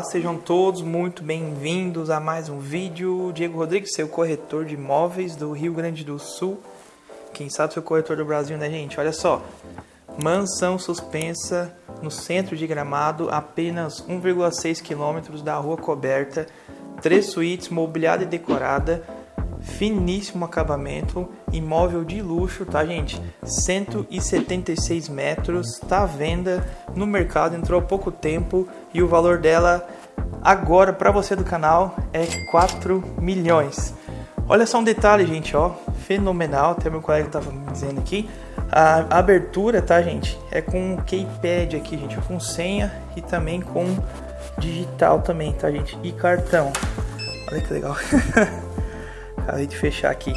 Olá, sejam todos muito bem-vindos a mais um vídeo. Diego Rodrigues, seu corretor de imóveis do Rio Grande do Sul. Quem sabe seu corretor do Brasil, né, gente? Olha só. Mansão suspensa no centro de Gramado, apenas 1,6 quilômetros da rua coberta. Três suítes, mobiliada e decorada finíssimo acabamento, imóvel de luxo, tá gente? 176 metros, tá à venda no mercado, entrou há pouco tempo e o valor dela agora para você do canal é 4 milhões. Olha só um detalhe, gente, ó, fenomenal, até meu colega tava me dizendo aqui. A abertura, tá, gente? É com keypad aqui, gente, com senha e também com digital também, tá, gente? E cartão. Olha que legal. Acabei de fechar aqui.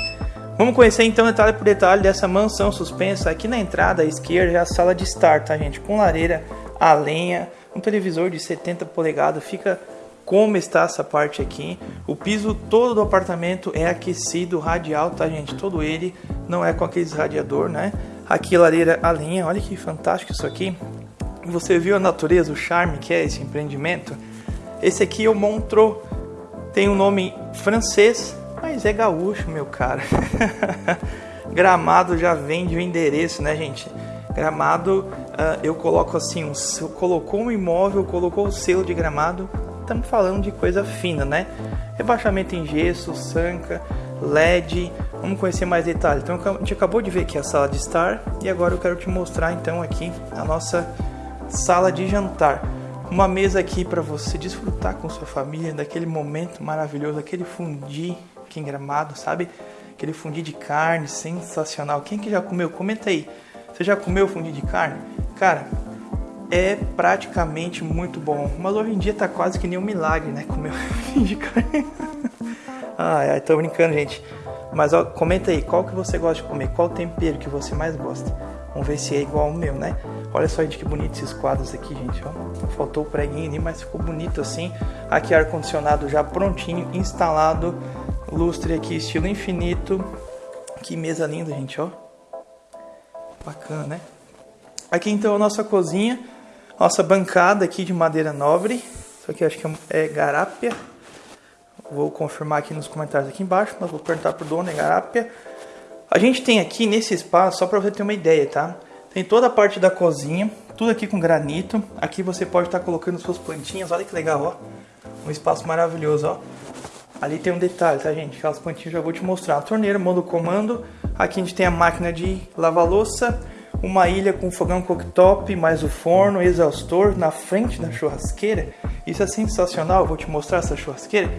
Vamos conhecer então detalhe por detalhe dessa mansão suspensa. Aqui na entrada à esquerda é a sala de estar, tá gente? Com lareira a lenha, um televisor de 70 polegadas. Fica como está essa parte aqui. O piso todo do apartamento é aquecido, radial, tá gente? Todo ele, não é com aqueles radiador, né? Aqui lareira a lenha, olha que fantástico isso aqui. Você viu a natureza, o charme que é esse empreendimento? Esse aqui é o Montreux, tem um nome francês, mas é gaúcho, meu cara. Gramado já vende o endereço, né, gente? Gramado, uh, eu coloco assim, um, colocou um imóvel, colocou o selo de gramado, estamos falando de coisa fina, né? Rebaixamento em gesso, sanca, LED, vamos conhecer mais detalhes. Então a gente acabou de ver aqui a sala de estar e agora eu quero te mostrar então aqui a nossa sala de jantar. Uma mesa aqui para você desfrutar com sua família daquele momento maravilhoso, aquele fundir aqui em Gramado, sabe? Aquele fundi de carne sensacional. Quem que já comeu? Comenta aí. Você já comeu fundi de carne? Cara, é praticamente muito bom. Mas hoje em dia tá quase que nem um milagre, né? Comer fundi de carne. ai, ai, tô brincando, gente. Mas ó, comenta aí, qual que você gosta de comer? Qual tempero que você mais gosta? Vamos ver se é igual ao meu, né? Olha só, gente, que bonito esses quadros aqui, gente, ó. Faltou o preguinho ali, mas ficou bonito assim. Aqui ar-condicionado já prontinho, instalado lustre aqui, estilo infinito. Que mesa linda, gente, ó. Bacana, né? Aqui então a nossa cozinha, nossa bancada aqui de madeira nobre. Isso aqui acho que é garápia. Vou confirmar aqui nos comentários aqui embaixo, mas vou perguntar pro dono, é garápia. A gente tem aqui nesse espaço, só para você ter uma ideia, tá? Tem toda a parte da cozinha, tudo aqui com granito. Aqui você pode estar tá colocando suas plantinhas, olha que legal, ó. Um espaço maravilhoso, ó. Ali tem um detalhe, tá gente? Aquelas plantinhas já vou te mostrar. A torneira, modo comando. Aqui a gente tem a máquina de lavar louça. Uma ilha com fogão cooktop, mais o forno, exaustor na frente da churrasqueira. Isso é sensacional, vou te mostrar essa churrasqueira.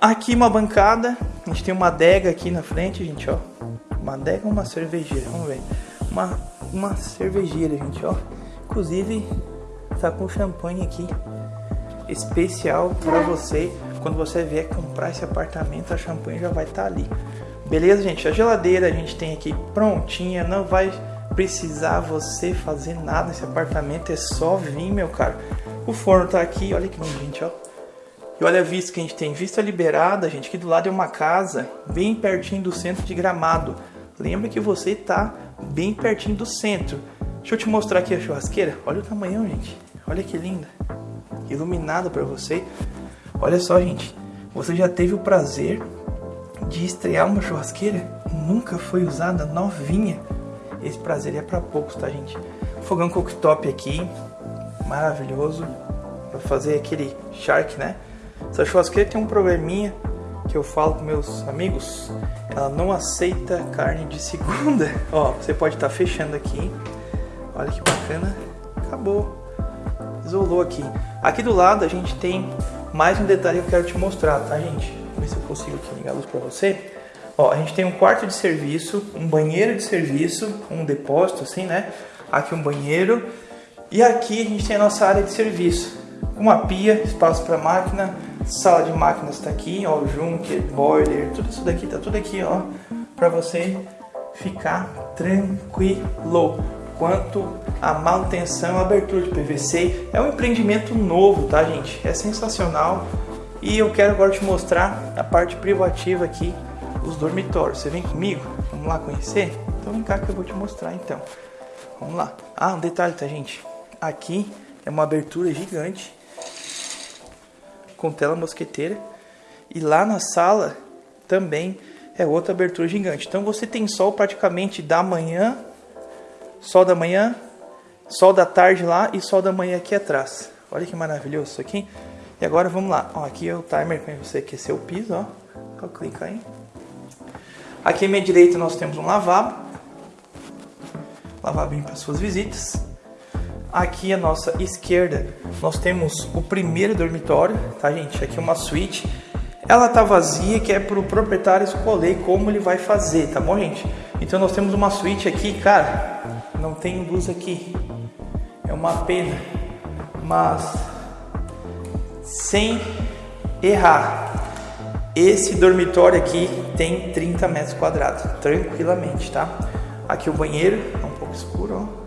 Aqui uma bancada, a gente tem uma adega aqui na frente, gente, ó. Uma adega ou uma cervejeira, vamos ver. Uma, uma cervejeira, gente, ó. Inclusive, tá com champanhe aqui especial para você quando você vier comprar esse apartamento, a champanhe já vai estar tá ali. Beleza, gente? A geladeira a gente tem aqui prontinha, não vai precisar você fazer nada nesse apartamento, é só vir, meu caro. O forno tá aqui, olha que lindo, gente, ó. E olha a vista que a gente tem, vista liberada, gente, aqui do lado é uma casa, bem pertinho do centro de Gramado. Lembra que você tá bem pertinho do centro. Deixa eu te mostrar aqui a churrasqueira. Olha o tamanho, gente. Olha que linda. Iluminada para você. Olha só, gente, você já teve o prazer de estrear uma churrasqueira? Nunca foi usada, novinha. Esse prazer é para poucos, tá, gente? Fogão cooktop aqui, maravilhoso, para fazer aquele shark, né? Essa churrasqueira tem um probleminha que eu falo com meus amigos, ela não aceita carne de segunda. Ó, você pode estar tá fechando aqui. Olha que bacana. Acabou. Isolou aqui. Aqui do lado a gente tem mais um detalhe que eu quero te mostrar, tá, gente? Vou ver se eu consigo aqui ligar a luz para você. Ó, a gente tem um quarto de serviço, um banheiro de serviço, um depósito, assim, né? Aqui um banheiro. E aqui a gente tem a nossa área de serviço. Uma pia, espaço para máquina, sala de máquinas está aqui, ó, junker, boiler, tudo isso daqui, tá tudo aqui, ó, para você ficar tranquilo quanto à manutenção e abertura de PVC. É um empreendimento novo, tá gente? É sensacional. E eu quero agora te mostrar a parte privativa aqui dos dormitórios. Você vem comigo? Vamos lá conhecer? Então vem cá que eu vou te mostrar então. Vamos lá. Ah, um detalhe, tá gente? Aqui é uma abertura gigante. com tela mosqueteira. E lá na sala também é outra abertura gigante. Então você tem sol praticamente da manhã, sol da manhã, sol da tarde lá e sol da manhã aqui atrás. Olha que maravilhoso isso aqui. E agora vamos lá. Ó, aqui é o timer para você aquecer o piso, ó. Clica aí. Aqui à minha direita nós temos um lavabo. Lavabinho para suas visitas. Aqui à nossa esquerda nós temos o primeiro dormitório, tá gente? Aqui uma suíte. Ela tá vazia, que é para o proprietário escolher como ele vai fazer, tá bom gente? Então nós temos uma suíte aqui, cara, não tem luz aqui. É uma pena, mas sem errar. Esse dormitório aqui tem 30 metros quadrados, tranquilamente, tá? Aqui o banheiro, é um pouco escuro, ó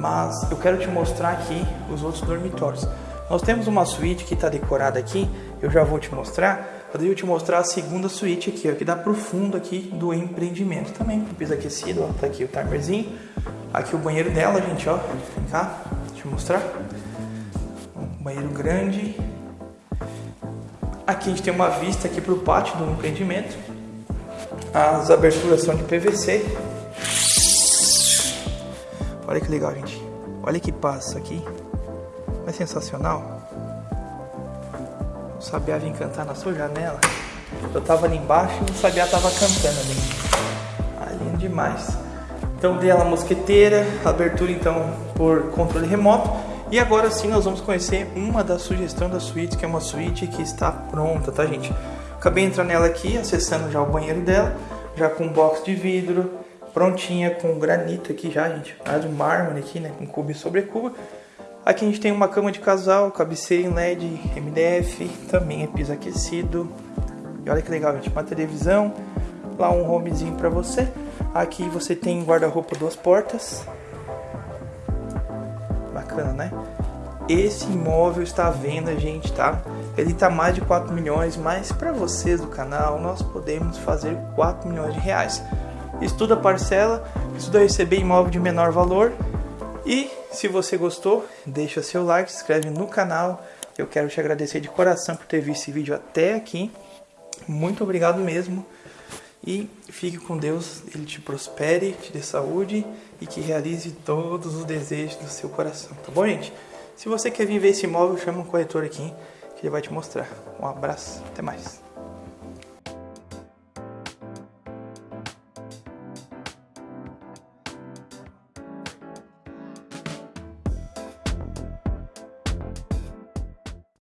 mas eu quero te mostrar aqui os outros dormitórios. Nós temos uma suíte que está decorada aqui, eu já vou te mostrar. Devo te mostrar a segunda suíte aqui, ó, que dá pro fundo aqui do empreendimento também, piso aquecido, ó, tá aqui o timerzinho. Aqui o banheiro dela, gente, ó, vem cá, deixa eu mostrar. Um banheiro grande. Aqui a gente tem uma vista aqui pro pátio do empreendimento. As aberturas são de PVC, Olha que legal, gente. Olha que passa aqui. É sensacional? Sabiá vem cantar na sua janela. Eu tava ali embaixo e o Sabiá tava cantando ali. Ah, lindo demais. Então dei ela mosqueteira, abertura então por controle remoto. E agora sim nós vamos conhecer uma das sugestões da suíte, que é uma suíte que está pronta, tá gente? Acabei entrando nela aqui, acessando já o banheiro dela, já com box de vidro, prontinha com granito aqui já, gente. Mais um mármore aqui, né? Com cubo sobre cubo. Aqui a gente tem uma cama de casal, cabeceira em LED, MDF, também é piso aquecido. E olha que legal, gente. Uma televisão, lá um homezinho para você. Aqui você tem guarda-roupa duas portas. Bacana, né? Esse imóvel está à venda, gente, tá? Ele tá mais de 4 milhões, mas para vocês do canal, nós podemos fazer 4 milhões de reais estuda parcela, estuda receber imóvel de menor valor. E se você gostou, deixa seu like, se inscreve no canal. Eu quero te agradecer de coração por ter visto esse vídeo até aqui. Muito obrigado mesmo. E fique com Deus, Ele te prospere, te dê saúde e que realize todos os desejos do seu coração. Tá bom, gente? Se você quer vir ver esse imóvel, chama um corretor aqui que ele vai te mostrar. Um abraço, até mais.